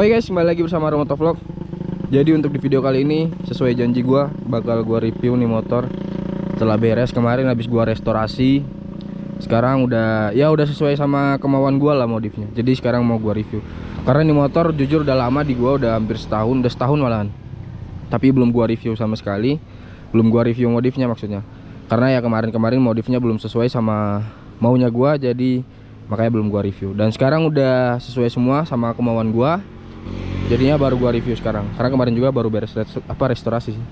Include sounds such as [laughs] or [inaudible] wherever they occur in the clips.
Oke guys, kembali lagi bersama Romoto Vlog. Jadi untuk di video kali ini sesuai janji gua bakal gua review nih motor setelah beres kemarin habis gua restorasi. Sekarang udah ya udah sesuai sama kemauan gua lah modifnya. Jadi sekarang mau gua review. Karena ini motor jujur udah lama di gua udah hampir setahun, udah setahun malahan. Tapi belum gua review sama sekali. Belum gua review modifnya maksudnya. Karena ya kemarin-kemarin modifnya belum sesuai sama maunya gua jadi makanya belum gua review. Dan sekarang udah sesuai semua sama kemauan gua jadinya baru gua review sekarang. Karena kemarin juga baru beres res- apa restorasi sih.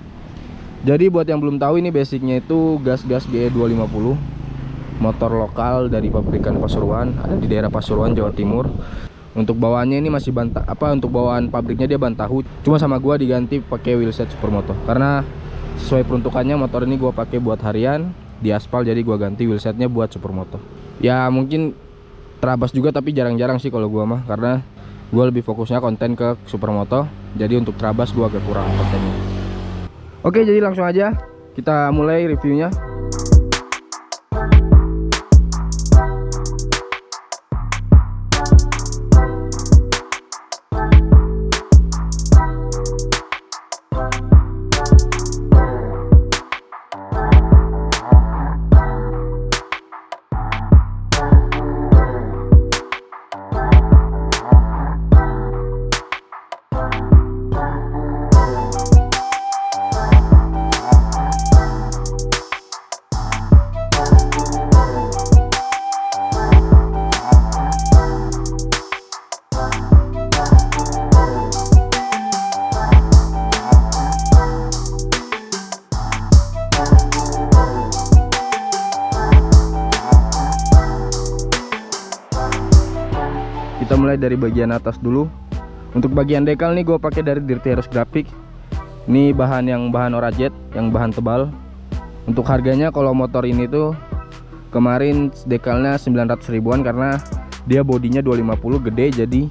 Jadi buat yang belum tahu ini basicnya itu gas-gas GE 250 motor lokal dari pabrikan Pasuruan ada di daerah Pasuruan Jawa Timur. Untuk bawaannya ini masih bantah apa untuk bawaan pabriknya dia bantahu. Cuma sama gua diganti pakai wheelset supermoto. Karena sesuai peruntukannya motor ini gua pakai buat harian di aspal jadi gua ganti wheelsetnya buat supermoto. Ya mungkin terabas juga tapi jarang-jarang sih kalau gua mah. Karena gue lebih fokusnya konten ke supermoto jadi untuk Trabas gue agak kurang kontennya. Oke jadi langsung aja kita mulai reviewnya mulai dari bagian atas dulu. Untuk bagian dekal nih gue pakai dari Dirty Heroes Graphic. Ini bahan yang bahan orajet yang bahan tebal. Untuk harganya kalau motor ini tuh kemarin dekalnya 900 ribuan karena dia bodinya 250 gede jadi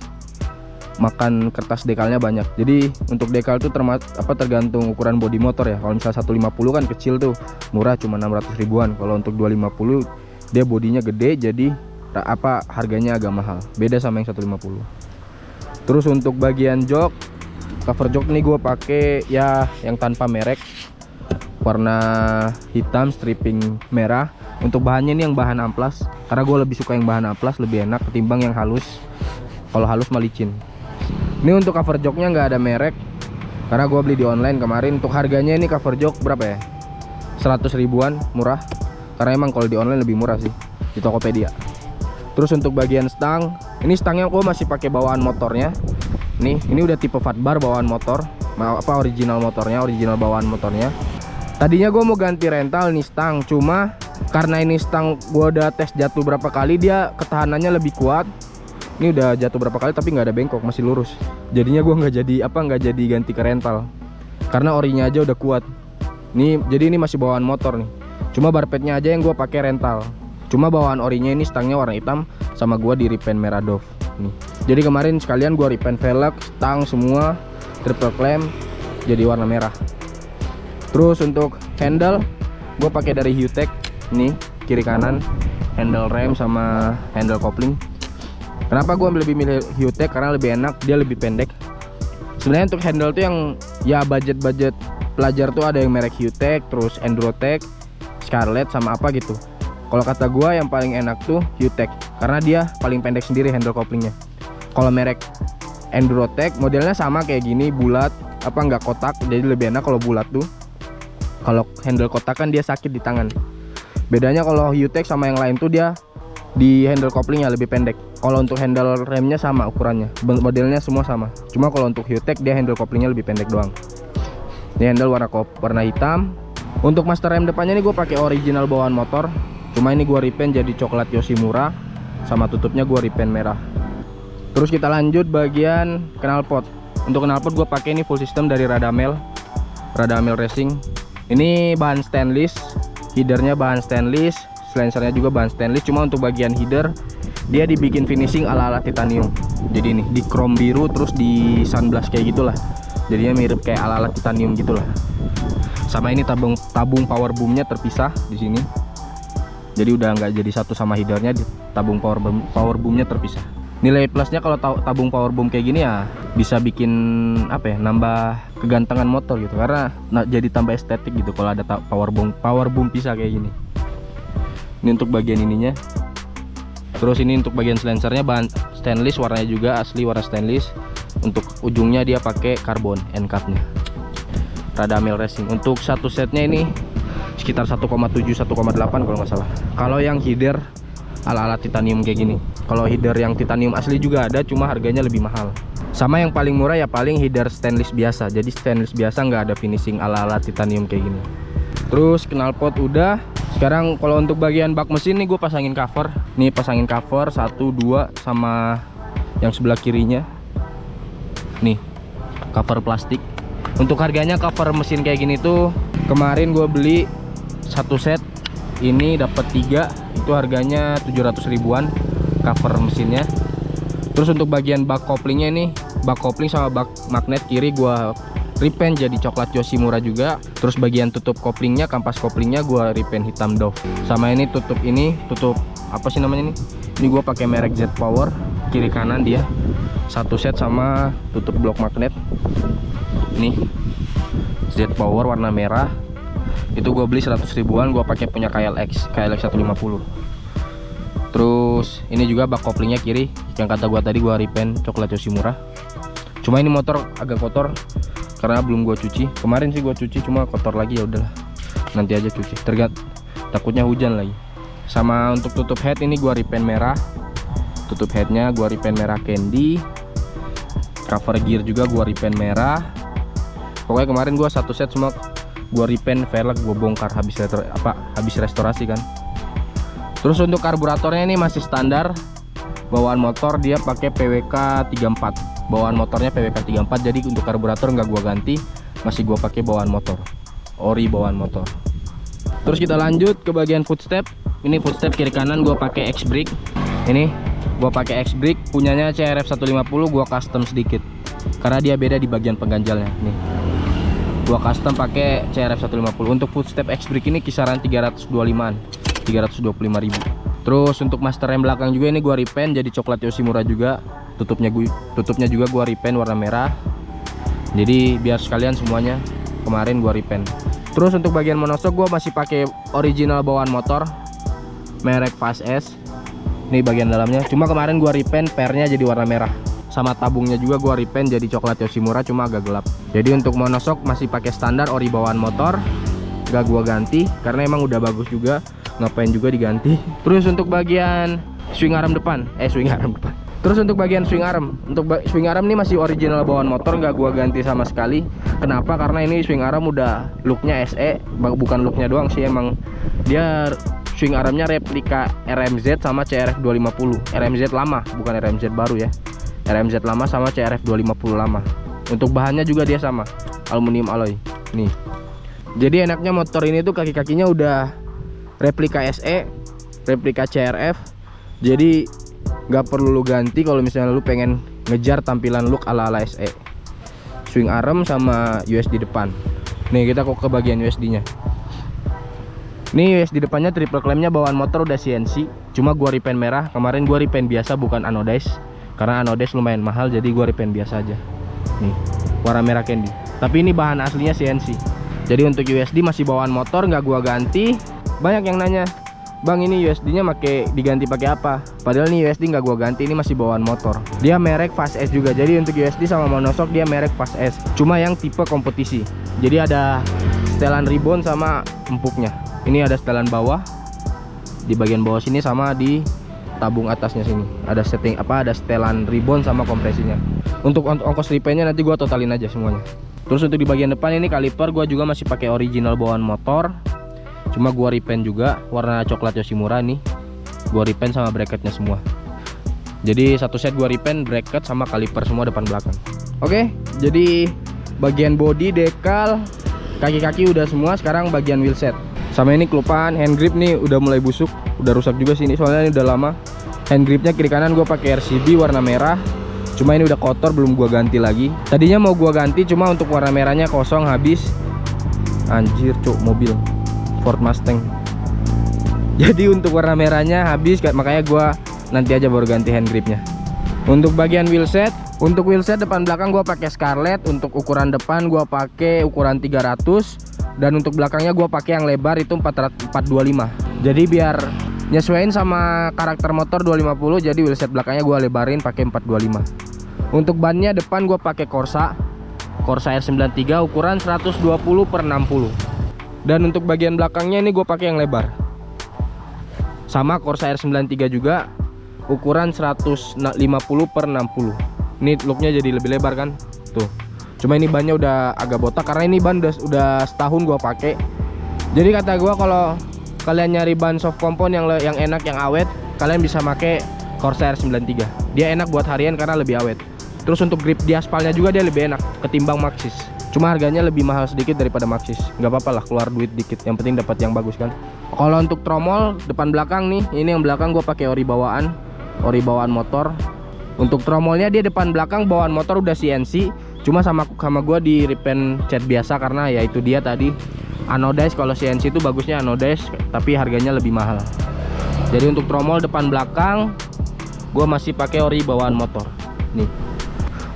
makan kertas dekalnya banyak. Jadi untuk dekal tuh apa tergantung ukuran bodi motor ya. Kalau misalnya 150 kan kecil tuh murah cuma 600 ribuan. Kalau untuk 250 dia bodinya gede jadi apa harganya agak mahal. Beda sama yang 150 terus untuk bagian jok cover jok nih gue pakai ya yang tanpa merek. Warna hitam stripping merah. Untuk bahannya ini yang bahan amplas. Karena gue lebih suka yang bahan amplas lebih enak ketimbang yang halus. Kalau halus mah licin. Ini untuk cover joknya nggak ada merek. Karena gue beli di online kemarin. Untuk harganya ini cover jok berapa ya? 100 ribuan murah. Karena emang kalau di online lebih murah sih di Tokopedia terus untuk bagian stang ini stangnya gue masih pakai bawaan motornya. Nih ini udah tipe fatbar bawaan motor. Apa original motornya original bawaan motornya. Tadinya gue mau ganti rental nih stang cuma karena ini stang gue udah tes jatuh berapa kali dia ketahanannya lebih kuat. Ini udah jatuh berapa kali tapi nggak ada bengkok masih lurus. Jadinya gue nggak jadi apa nggak jadi ganti ke rental. Karena orinya aja udah kuat. Ini jadi ini masih bawaan motor nih. Cuma barpetnya aja yang gue pakai rental cuma bawaan orinya ini stangnya warna hitam sama gue di repaint merah Dove nih. Jadi kemarin sekalian gue repaint velg stang semua triple clamp jadi warna merah. Terus untuk handle gue pakai dari Hutech nih kiri kanan handle rem sama handle kopling. Kenapa gue lebih milih Hutech karena lebih enak dia lebih pendek. Sebenarnya untuk handle tuh yang ya budget-budget pelajar tuh ada yang merek Hutech terus Endurotech Scarlett sama apa gitu kalau kata gua yang paling enak tuh Hutech karena dia paling pendek sendiri handle koplingnya kalau merek Endurotech modelnya sama kayak gini bulat apa nggak kotak jadi lebih enak kalau bulat tuh. Kalau handle kotak kan dia sakit di tangan. Bedanya kalau Hutech sama yang lain tuh dia di handle koplingnya lebih pendek. Kalau untuk handle remnya sama ukurannya modelnya semua sama. Cuma kalau untuk Hutech dia handle koplingnya lebih pendek doang. Ini handle warna kop warna hitam. Untuk master rem depannya ini gue pakai original bawaan motor cuma ini gue repaint jadi coklat Yoshimura sama tutupnya gue repaint merah. Terus kita lanjut bagian knalpot untuk knalpot gue pakai ini full system dari Radamel. Radamel Racing. Ini bahan stainless headernya bahan stainless silencernya juga bahan stainless. Cuma untuk bagian header dia dibikin finishing ala-ala titanium. Jadi nih di chrome biru terus di sunblast kayak gitulah. Jadinya mirip kayak ala-ala titanium gitulah. Sama ini tabung tabung power boomnya terpisah di sini jadi udah nggak jadi satu sama headernya di tabung power boom, power boomnya terpisah. Nilai plusnya kalau ta- tabung power boom kayak gini ya bisa bikin apa ya nambah kegantengan motor gitu. Karena nah, jadi tambah estetik gitu kalau ada power boom power boom pisah kayak gini. Ini untuk bagian ininya. Terus ini untuk bagian silencernya bahan stainless warnanya juga asli warna stainless. Untuk ujungnya dia pakai karbon end capnya Radamel Racing. Untuk satu setnya ini sekitar 1,7 1,8 kalau nggak salah. Kalau yang header ala-ala titanium kayak gini. Kalau header yang titanium asli juga ada cuma harganya lebih mahal. Sama yang paling murah ya paling header stainless biasa. Jadi stainless biasa nggak ada finishing ala-ala titanium kayak gini. Terus knalpot udah. Sekarang kalau untuk bagian bak mesin nih gue pasangin cover. Nih pasangin cover satu dua sama yang sebelah kirinya. Nih cover plastik. Untuk harganya cover mesin kayak gini tuh kemarin gue beli satu set ini dapat tiga itu harganya 700 ribuan cover mesinnya. Terus untuk bagian bak koplingnya nih bak kopling sama bak magnet kiri gua repaint jadi coklat Yoshimura juga. Terus bagian tutup koplingnya kampas koplingnya gua repaint hitam Dove. Sama ini tutup ini tutup apa sih namanya nih ini gua pakai merek Z Power kiri kanan dia. Satu set sama tutup blok magnet. Ini Z Power warna merah itu gue beli 100 ribuan gue pakai punya KLX KLX 150 terus ini juga bak koplingnya kiri yang kata gua tadi gua repaint coklat Yoshimura cuma ini motor agak kotor karena belum gua cuci. Kemarin sih gua cuci cuma kotor lagi ya udahlah. Nanti aja cuci. Tergat takutnya hujan lagi. Sama untuk tutup head ini gua repaint merah. Tutup headnya gua repaint merah candy. Cover gear juga gua repaint merah. Pokoknya kemarin gua satu set semua gua repaint velg gua bongkar habis apa habis restorasi kan. Terus untuk karburatornya ini masih standar bawaan motor dia pakai PWK 34 bawaan motornya PWK 34 jadi untuk karburator nggak gua ganti masih gua pakai bawaan motor. Ori bawaan motor. Terus kita lanjut ke bagian footstep ini footstep kiri kanan gua pakai X brake. Ini gua pakai X brake punyanya CRF 150 gua custom sedikit. Karena dia beda di bagian pengganjalnya. Nih gua custom pakai CRF 150 untuk footstep X brake ini kisaran 325an 325.000 terus untuk master rem belakang juga ini gua repaint jadi coklat Yoshimura juga. Tutupnya gue tutupnya juga gua repaint warna merah. Jadi biar sekalian semuanya kemarin gua repaint. Terus untuk bagian monosok gua masih pakai original bawaan motor merek Fast S. Ini bagian dalamnya. Cuma kemarin gua repaint pernya jadi warna merah sama tabungnya juga gua repaint jadi coklat Yoshimura cuma agak gelap. Jadi untuk monosok masih pakai standar ori bawaan motor gak gua ganti karena emang udah bagus juga ngapain juga diganti. [laughs] Terus untuk bagian swing arm depan eh swing arm depan. Terus untuk bagian swing arm untuk swing arm ini masih original bawaan motor nggak gua ganti sama sekali. Kenapa? Karena ini swing arm udah looknya SE bukan looknya doang sih emang dia swing armnya replika RMZ sama CRF 250 RMZ lama bukan RMZ baru ya RMZ lama sama CRF 250 lama. Untuk bahannya juga dia sama aluminium alloy. Nih. Jadi enaknya motor ini tuh kaki-kakinya udah replika SE replika CRF jadi nggak perlu lu ganti kalau misalnya lu pengen ngejar tampilan look ala-ala SE swing arm sama USD depan. Nih kita kok ke bagian USD nya nih USD depannya triple clampnya bawaan motor udah CNC cuma gua repaint merah. Kemarin gua repaint biasa bukan anodize karena anodize lumayan mahal jadi gua repaint biasa aja. Nih warna merah candy. Tapi ini bahan aslinya CNC jadi untuk USD masih bawaan motor nggak gua ganti. Banyak yang nanya Bang ini USD nya make diganti pakai apa? Padahal ini USD nggak gua ganti ini masih bawaan motor. Dia merek Fast S juga. Jadi untuk USD sama monosok dia merek Fast S. Cuma yang tipe kompetisi. Jadi ada setelan ribbon sama empuknya. Ini ada setelan bawah di bagian bawah sini sama di tabung atasnya sini. Ada setting apa ada setelan ribbon sama kompresinya. Untuk ong ongkos repaintnya nanti gua totalin aja semuanya. Terus untuk di bagian depan ini kaliper gua juga masih pakai original bawaan motor. Cuma gua repaint juga warna coklat Yoshimura nih. Gua repaint sama bracketnya semua. Jadi satu set gua repaint bracket sama kaliper semua depan belakang. Oke jadi bagian body dekal kaki-kaki udah semua sekarang bagian wheelset sama ini kelupaan hand grip nih udah mulai busuk udah rusak juga sih ini soalnya ini udah lama. Hand gripnya kiri kanan gua pakai RCB warna merah. Cuma ini udah kotor belum gua ganti lagi. Tadinya mau gua ganti cuma untuk warna merahnya kosong habis. Anjir cuk mobil. Ford Mustang. [laughs] Jadi untuk warna merahnya habis makanya gua nanti aja baru ganti hand gripnya. Untuk bagian wheelset untuk wheelset depan belakang gua pakai Scarlett untuk ukuran depan gua pakai ukuran 300 dan untuk belakangnya gua pakai yang lebar itu 425 jadi biar nyesuaiin sama karakter motor 250 jadi wheelset belakangnya gua lebarin pakai 425 untuk bannya depan gua pakai Corsa. Corsa R93 ukuran 120 per 60 dan untuk bagian belakangnya ini gue pakai yang lebar. Sama Corsa R93 juga ukuran 150 per 60 ini looknya jadi lebih lebar kan? Tuh cuma ini bannya udah agak botak karena ini ban udah, udah setahun gua pakai. Jadi kata gua kalau kalian nyari ban soft compound yang yang enak yang awet kalian bisa pakai Corsair 93 dia enak buat harian karena lebih awet. Terus untuk grip di aspalnya juga dia lebih enak ketimbang Maxis. Cuma harganya lebih mahal sedikit daripada Maxis. Nggak apa-apa lah keluar duit dikit. Yang penting dapat yang bagus kan. Kalau untuk tromol depan belakang nih ini yang belakang gua pakai ori bawaan. Ori bawaan motor. Untuk tromolnya dia depan belakang bawaan motor udah CNC cuma sama sama gue di repaint cat biasa karena ya itu dia tadi. Anodize kalau CNC itu bagusnya anodize tapi harganya lebih mahal. Jadi untuk tromol depan belakang gue masih pakai ori bawaan motor. Nih.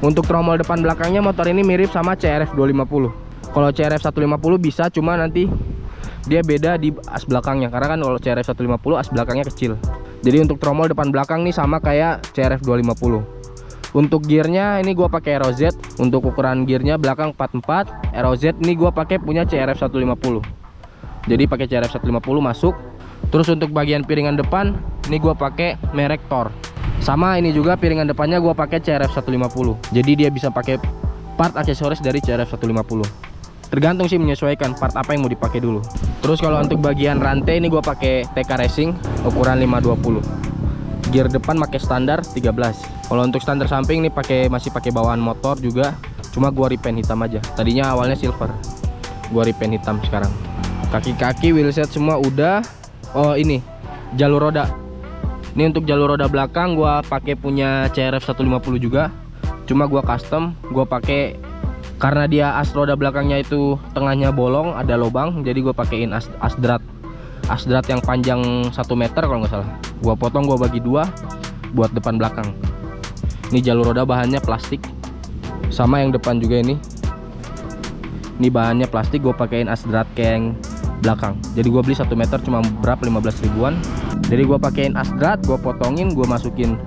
Untuk tromol depan belakangnya motor ini mirip sama CRF 250 kalau CRF 150 bisa cuma nanti dia beda di as belakangnya. Karena kan kalau CRF 150 as belakangnya kecil. Jadi untuk tromol depan belakang nih sama kayak CRF 250 untuk gearnya ini gua pakai ROZ untuk ukuran gearnya belakang 44 ROZ ini gua pakai punya CRF 150 jadi pakai CRF 150 masuk. Terus untuk bagian piringan depan ini gua pakai merek Thor. Sama ini juga piringan depannya gua pakai CRF 150 jadi dia bisa pakai part aksesoris dari CRF 150 tergantung sih menyesuaikan part apa yang mau dipakai dulu. Terus kalau untuk bagian rantai ini gue pakai TK Racing ukuran 520 gear depan pakai standar 13 kalau untuk standar samping ini pakai masih pakai bawaan motor juga. Cuma gua repaint hitam aja. Tadinya awalnya silver. Gua repaint hitam sekarang. Kaki-kaki wheelset semua udah. Oh ini. Jalur roda. Ini untuk jalur roda belakang gua pakai punya CRF 150 juga. Cuma gua custom gua pakai karena dia as roda belakangnya itu tengahnya bolong ada lubang jadi gue pakein as asdrat asdrat yang panjang 1 meter kalau nggak salah. Gue potong gue bagi dua buat depan belakang. Ini jalur roda bahannya plastik. Sama yang depan juga ini. Ini bahannya plastik gue pakein asdrat keng belakang. Jadi gue beli 1 meter cuma berapa? 15 ribuan. Jadi gue pakein asdrat gue potongin gue masukin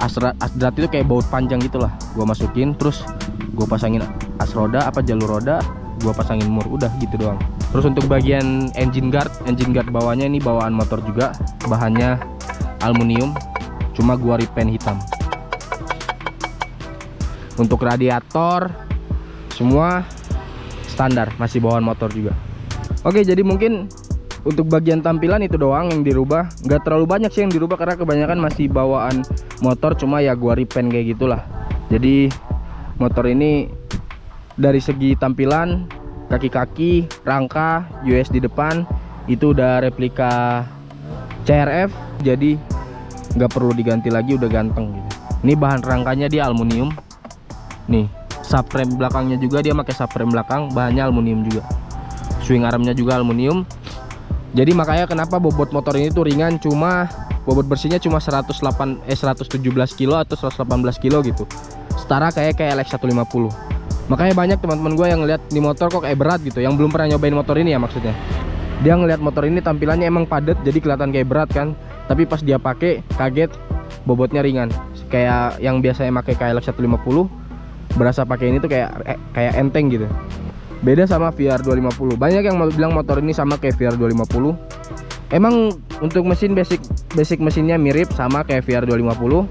asdrat asdrat itu kayak baut panjang gitulah gue masukin terus gue pasangin as roda apa jalur roda gua pasangin mur udah gitu doang terus untuk bagian engine guard engine guard bawahnya ini bawaan motor juga bahannya aluminium cuma gua repaint hitam. Untuk radiator semua standar masih bawaan motor juga. Oke jadi mungkin untuk bagian tampilan itu doang yang dirubah. Nggak terlalu banyak sih yang dirubah karena kebanyakan masih bawaan motor cuma ya gua repaint kayak gitulah. Jadi motor ini dari segi tampilan kaki-kaki rangka US di depan itu udah replika CRF jadi nggak perlu diganti lagi udah ganteng gitu. Ini bahan rangkanya dia aluminium. Nih subframe belakangnya juga dia pakai subframe belakang bahannya aluminium juga. Swing armnya juga aluminium. Jadi makanya kenapa bobot motor ini tuh ringan cuma bobot bersihnya cuma 108 eh 117 kilo atau 118 kilo gitu. Setara kayak kayak LX 150 makanya banyak teman-teman gue yang ngeliat di motor kok kayak berat gitu yang belum pernah nyobain motor ini ya maksudnya. Dia ngeliat motor ini tampilannya emang padat jadi kelihatan kayak berat kan. Tapi pas dia pakai kaget bobotnya ringan. Kayak yang biasanya pakai KLX 150 berasa pakai ini tuh kayak eh, kayak enteng gitu. Beda sama VR 250 banyak yang bilang motor ini sama kayak VR 250 emang untuk mesin basic basic mesinnya mirip sama kayak VR 250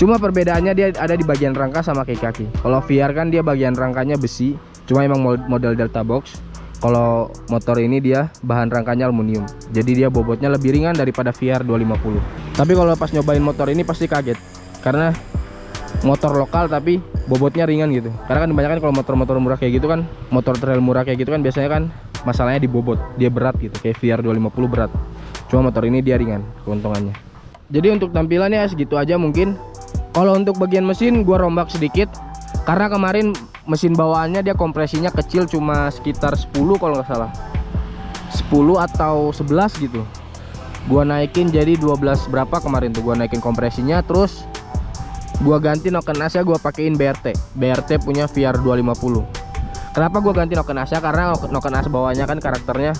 Cuma perbedaannya dia ada di bagian rangka sama kaki-kaki. Kalau VR kan dia bagian rangkanya besi, cuma emang model Delta Box. Kalau motor ini dia bahan rangkanya aluminium. Jadi dia bobotnya lebih ringan daripada VR 250. Tapi kalau pas nyobain motor ini pasti kaget. Karena motor lokal tapi bobotnya ringan gitu. Karena kan kebanyakan kalau motor-motor murah kayak gitu kan, motor trail murah kayak gitu kan biasanya kan masalahnya di bobot, dia berat gitu. Kayak VR 250 berat. Cuma motor ini dia ringan keuntungannya. Jadi untuk tampilannya segitu aja mungkin kalau untuk bagian mesin gua rombak sedikit. Karena kemarin mesin bawaannya dia kompresinya kecil cuma sekitar 10 kalau nggak salah. 10 atau 11 gitu. Gua naikin jadi 12 berapa kemarin tuh gua naikin kompresinya. Terus gua ganti noken asnya gua pakein BRT BRT punya VR 250 kenapa gua ganti noken asnya karena noken as bawahnya kan karakternya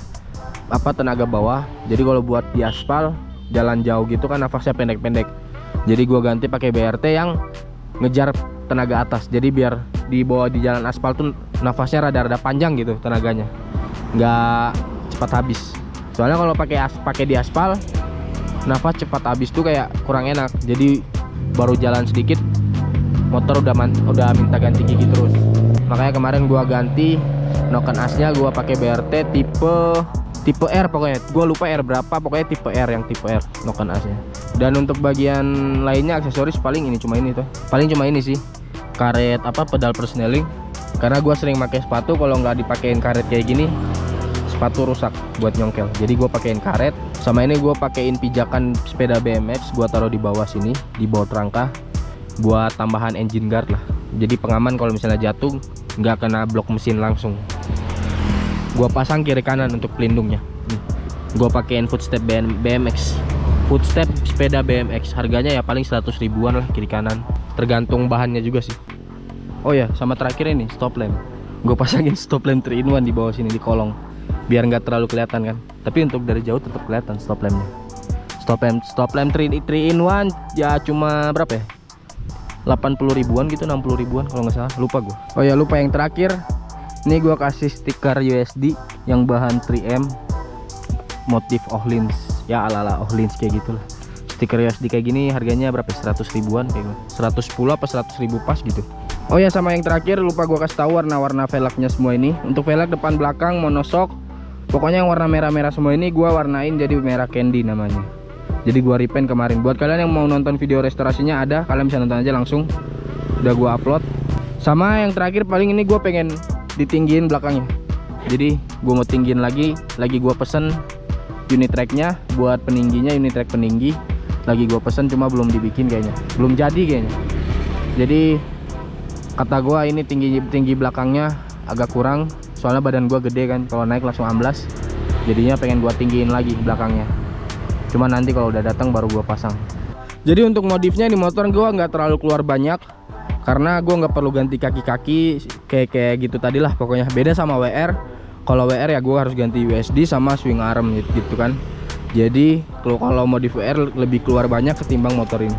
apa tenaga bawah. Jadi kalau buat di aspal jalan jauh gitu kan nafasnya pendek-pendek jadi gua ganti pakai BRT yang ngejar tenaga atas. Jadi biar di bawah di jalan aspal tuh nafasnya rada-rada panjang gitu tenaganya. Nggak cepat habis. Soalnya kalau pakai as pakai di aspal nafas cepat habis tuh kayak kurang enak. Jadi baru jalan sedikit motor udah man, udah minta ganti gigi terus. Makanya kemarin gua ganti noken asnya gua pakai BRT tipe tipe R pokoknya. Gua lupa R berapa pokoknya tipe R yang tipe R noken asnya dan untuk bagian lainnya aksesoris paling ini cuma ini tuh paling cuma ini sih. Karet apa pedal persneling. Karena gua sering pakai sepatu kalau nggak dipakein karet kayak gini sepatu rusak buat nyongkel. Jadi gue pakein karet sama ini gue pakein pijakan sepeda BMX gue taruh di bawah sini di bawah rangka buat tambahan engine guard lah. Jadi pengaman kalau misalnya jatuh nggak kena blok mesin langsung gue pasang kiri kanan untuk pelindungnya. Gue pakein footstep BMX footstep sepeda BMX harganya ya paling 100 ribuan lah kiri kanan. Tergantung bahannya juga sih. Oh ya sama terakhir ini stop lamp. Gue pasangin [laughs] stop lamp 3 in 1 di bawah sini di kolong. Biar nggak terlalu kelihatan kan. Tapi untuk dari jauh tetap kelihatan stop lampnya. Stop lamp stop lamp 3, 3 in 1 ya cuma berapa ya? 80 ribuan gitu 60 ribuan kalau nggak salah. Lupa gue oh ya lupa yang terakhir ini gue kasih stiker USD yang bahan 3M motif Ohlins. Ya ala ala Ohlins kayak gitulah stiker USD kayak gini harganya berapa 100 ribuan kayak gitu. 110 apa 100 ribu pas gitu. Oh ya sama yang terakhir lupa gua kasih tahu warna-warna velgnya semua ini. Untuk velg depan belakang monosok. Pokoknya yang warna merah-merah semua ini gua warnain jadi merah candy namanya. Jadi gua repaint kemarin. Buat kalian yang mau nonton video restorasinya ada kalian bisa nonton aja langsung. Udah gua upload. Sama yang terakhir paling ini gua pengen ditinggiin belakangnya. Jadi gua mau tinggiin lagi lagi gua pesen unit tracknya buat peningginya unit track peninggi. Lagi gua pesen cuma belum dibikin kayaknya. Belum jadi kayaknya. Jadi kata gua ini tinggi tinggi belakangnya agak kurang soalnya badan gua gede kan. Kalau naik langsung amblas jadinya pengen gua tinggiin lagi belakangnya. Cuma nanti kalau udah datang baru gua pasang. Jadi untuk modifnya di motor gua nggak terlalu keluar banyak karena gua nggak perlu ganti kaki-kaki kayak kayak gitu tadi lah pokoknya. Beda sama WR kalau WR ya gua harus ganti USD sama swing arm gitu, gitu kan. Jadi kalau kalau modif WR lebih keluar banyak ketimbang motor ini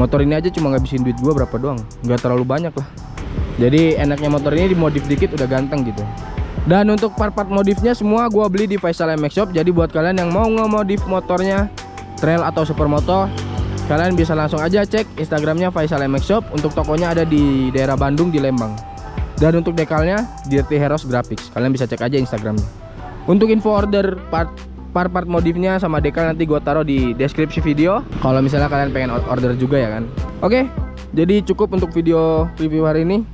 motor ini aja cuma ngabisin duit gua berapa doang. Nggak terlalu banyak lah. Jadi enaknya motor ini dimodif dikit udah ganteng gitu. Dan untuk part-part modifnya semua gua beli di Faisal MX Shop. Jadi buat kalian yang mau ngemodif motornya trail atau supermoto kalian bisa langsung aja cek instagramnya Faisal MX Shop. Untuk tokonya ada di daerah Bandung di Lembang. Dan untuk dekalnya Dirty Heroes Graphics. Kalian bisa cek aja instagramnya. Untuk info order part part-part modifnya sama dekal nanti gua taruh di deskripsi video. Kalau misalnya kalian pengen order juga ya kan. Oke jadi cukup untuk video review hari ini.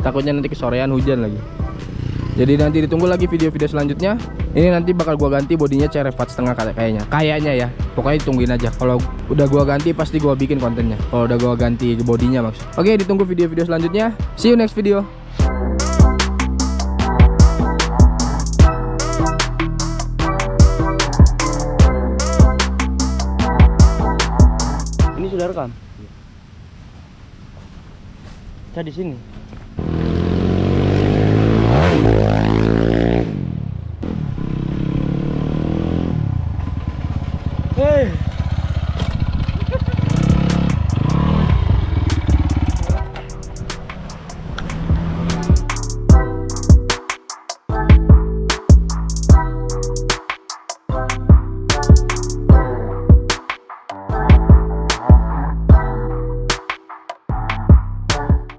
Takutnya nanti kesorean hujan lagi jadi nanti ditunggu lagi video-video selanjutnya. Ini nanti bakal gua ganti bodinya CRF setengah kayaknya. Kayaknya ya. Pokoknya tungguin aja. Kalau udah gua ganti pasti gua bikin kontennya. Kalau udah gua ganti bodinya maksud oke ditunggu video-video selanjutnya. See you next video. Ini sudah rekam? Saya di sini